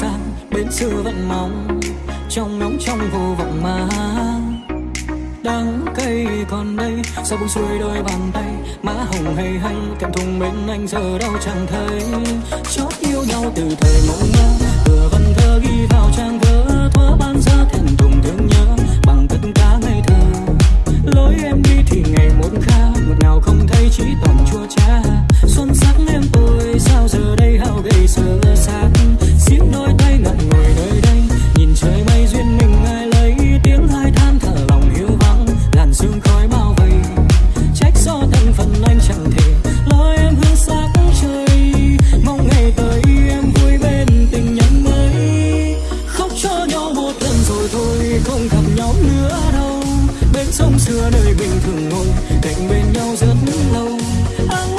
tỏa bên xưa vẫn mong, trong nóng trong vô vọng mà. Đắng cay còn đây, sao buông xuôi đôi bàn tay, má hồng hay hay cảm thùng bên anh giờ đâu chẳng thấy. Chót yêu nhau từ thời mộng mơ vừa văn thơ ghi vào trang vỡ thoa ban giờ bên sông xưa nơi bình thường ngồi cạnh bên nhau rất lâu. Áng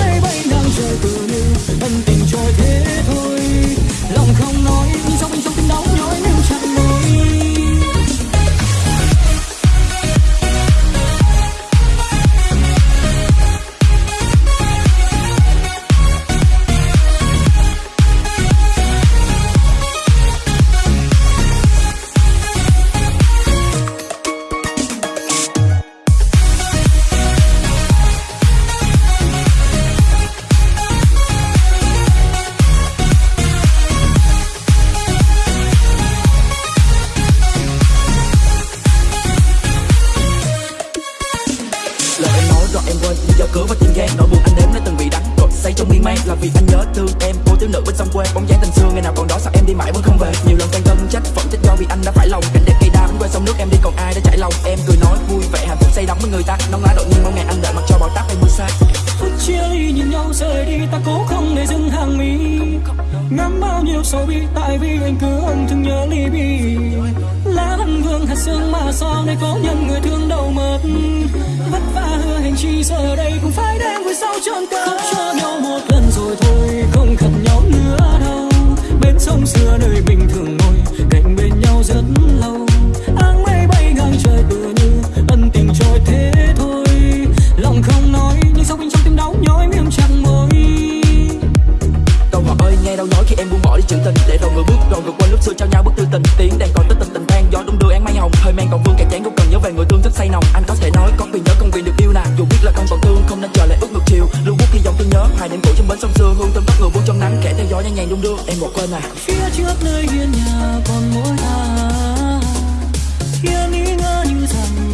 em quên lý do cửa và tim gan nỗi buồn anh đếm nó từng bị đắng cột say trong miên man là vì anh nhớ thương em. Cô thiếu nữ bên sông quê, bóng dáng tình xưa. Ngày nào còn đó sao em đi mãi vẫn không về? Nhiều lần quan tâm trách phận trách do vì anh đã phải lòng. Cảnh đẹp cây đa vẫn quên sông nước em đi còn ai đã trải lòng? Em cười nói vui vẻ, hạnh phúc say đắm với người ta. Nóng lá đột nhiên mong ngày anh đợi mặc cho bão táp hay mưa xa phút chia ly nhìn nhau rời đi, ta cố không để dừng hàng mi. Ngắm bao nhiêu sầu bi, tại vì anh cứ âm thương nhớ ly bi. Lá hân vương hạt sương mà sao nay có nhân người thương giờ đây cũng phải đem vui sau trọn cớ khóc cho nhau một lần rồi thôi, không gặp nhau nữa đâu. Bên sông xưa nơi bình thường ngồi, cạnh bên nhau rất lâu. Áng mây bay ngang trời tựa như ân tình trôi thế thôi. Lòng không nói, nhưng sâu bên trong tim đau nhói miệng chẳng môi? Câu ngọt ơi nghe đâu nói khi em buông bỏ đi chữ tình. Để rồi người bước rồi vượt qua lúc xưa trao nhau bức tư tình. Tiếng đàn còn tích tình tình tan gió đúng đưa án mây hồng. Hơi men còn vương, kẻ chán không cần nhớ về người tương thức say nồng. Anh có gió nhanh nhành đung đưa, em bỏ quên à. này phía trước nơi hiên nhà còn mỗi ta. Hiên ý ngỡ như rằng